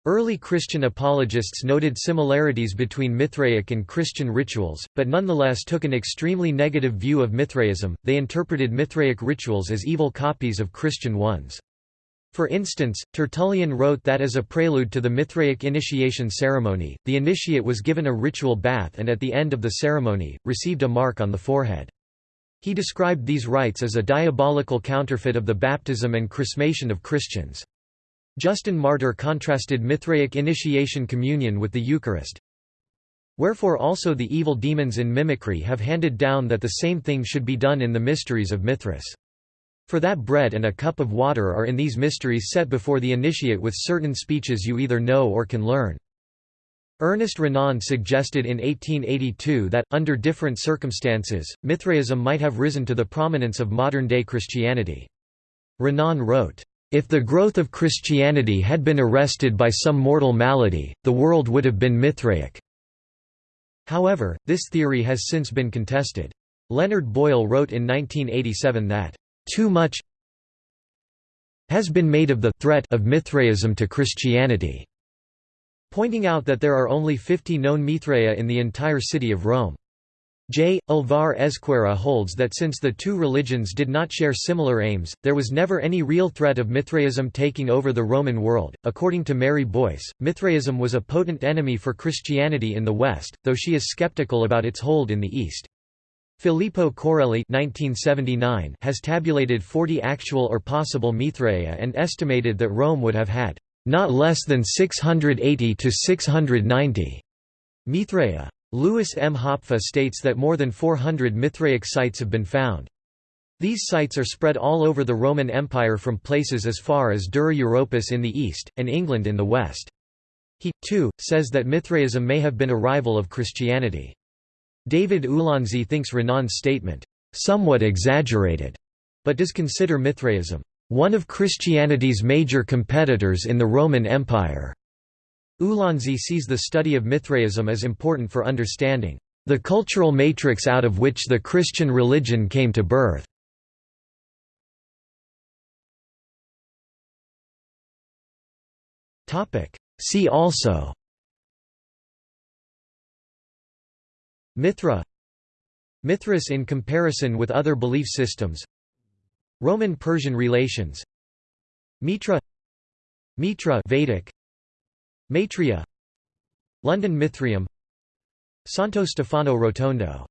Early Christian apologists noted similarities between Mithraic and Christian rituals, but nonetheless took an extremely negative view of Mithraism, they interpreted Mithraic rituals as evil copies of Christian ones. For instance, Tertullian wrote that as a prelude to the Mithraic initiation ceremony, the initiate was given a ritual bath and at the end of the ceremony, received a mark on the forehead. He described these rites as a diabolical counterfeit of the baptism and chrismation of Christians. Justin Martyr contrasted Mithraic initiation communion with the Eucharist. Wherefore also the evil demons in mimicry have handed down that the same thing should be done in the mysteries of Mithras. For that bread and a cup of water are in these mysteries set before the initiate with certain speeches you either know or can learn. Ernest Renan suggested in 1882 that, under different circumstances, Mithraism might have risen to the prominence of modern-day Christianity. Renan wrote, "...if the growth of Christianity had been arrested by some mortal malady, the world would have been Mithraic." However, this theory has since been contested. Leonard Boyle wrote in 1987 that, "...too much has been made of the threat of Mithraism to Christianity." Pointing out that there are only 50 known Mithraea in the entire city of Rome. J. Alvar Ezquerra holds that since the two religions did not share similar aims, there was never any real threat of Mithraism taking over the Roman world. According to Mary Boyce, Mithraism was a potent enemy for Christianity in the West, though she is skeptical about its hold in the East. Filippo Coarelli has tabulated 40 actual or possible Mithraea and estimated that Rome would have had not less than 680 to 690 Mithraea. Louis M. Hopfe states that more than 400 Mithraic sites have been found. These sites are spread all over the Roman Empire from places as far as Dura Europos in the east, and England in the west. He, too, says that Mithraism may have been a rival of Christianity. David Ulansey thinks Renan's statement, "...somewhat exaggerated", but does consider Mithraism one of Christianity's major competitors in the Roman Empire. Ulansey sees the study of Mithraism as important for understanding the cultural matrix out of which the Christian religion came to birth. See also Mithra Mithras in comparison with other belief systems Roman-Persian relations. Mitra Mitra Vedic. Maitreya London Mithraeum. Santo Stefano Rotondo